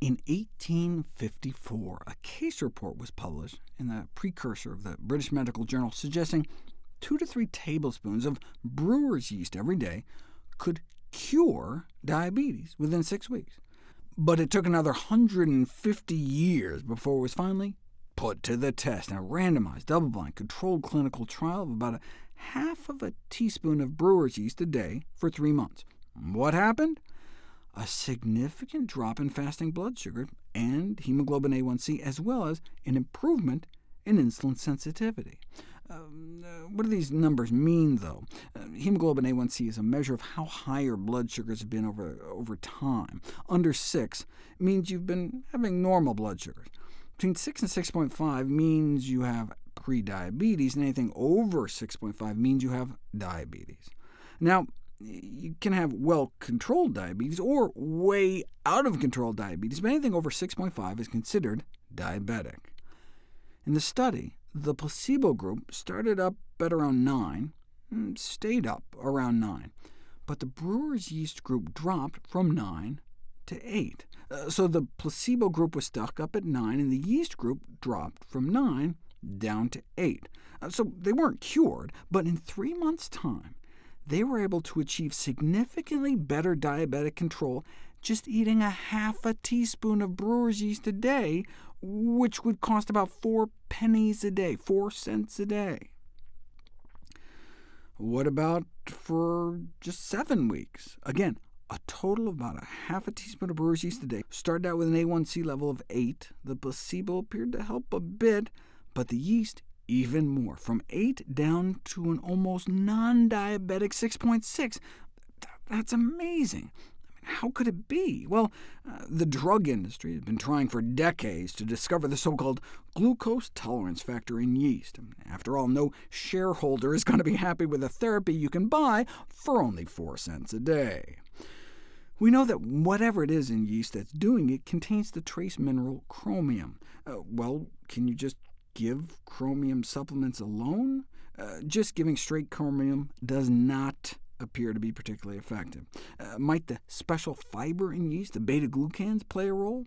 1854, a case report was published in the precursor of the British Medical Journal suggesting two to three tablespoons of brewer's yeast every day could cure diabetes within six weeks. But it took another 150 years before it was finally put to the test in a randomized, double-blind, controlled clinical trial of about a half of a teaspoon of brewer's yeast a day for three months. What happened? A significant drop in fasting blood sugar and hemoglobin A1c, as well as an improvement in insulin sensitivity. Um, uh, what do these numbers mean, though? Uh, hemoglobin A1c is a measure of how high your blood sugars have been over, over time. Under 6 means you've been having normal blood sugars. Between 6 and 6.5 means you have prediabetes, and anything over 6.5 means you have diabetes. Now, you can have well-controlled diabetes or way out of control diabetes, but anything over 6.5 is considered diabetic. In the study, the placebo group started up at around 9, and stayed up around 9, but the brewer's yeast group dropped from 9 to 8. Uh, so the placebo group was stuck up at 9, and the yeast group dropped from 9 down to 8. Uh, so they weren't cured, but in three months' time, they were able to achieve significantly better diabetic control just eating a half a teaspoon of brewer's yeast a day, which would cost about four pennies a day, four cents a day. What about for just seven weeks? Again, a total of about a half a teaspoon of brewer's yeast a day. Started out with an A1C level of 8. The placebo appeared to help a bit, but the yeast even more, from 8 down to an almost non-diabetic 6.6. That's amazing. How could it be? Well, uh, the drug industry has been trying for decades to discover the so-called glucose tolerance factor in yeast. After all, no shareholder is going to be happy with a therapy you can buy for only 4 cents a day. We know that whatever it is in yeast that's doing it contains the trace mineral chromium. Uh, well, can you just give chromium supplements alone? Uh, just giving straight chromium does not appear to be particularly effective. Uh, might the special fiber in yeast, the beta-glucans, play a role?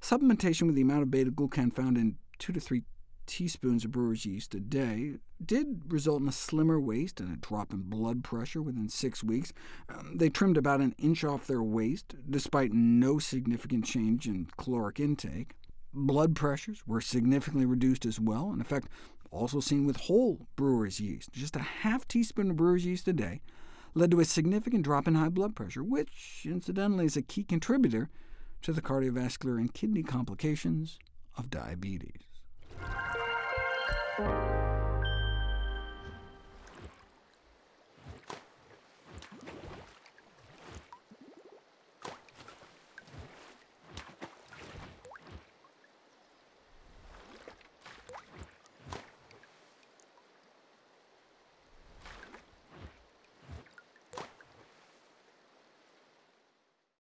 Supplementation with the amount of beta-glucan found in 2 to 3 teaspoons of brewer's yeast a day did result in a slimmer waist and a drop in blood pressure within six weeks. Um, they trimmed about an inch off their waist, despite no significant change in caloric intake. Blood pressures were significantly reduced as well, in effect also seen with whole brewer's yeast. Just a half teaspoon of brewer's yeast a day led to a significant drop in high blood pressure, which, incidentally, is a key contributor to the cardiovascular and kidney complications of diabetes.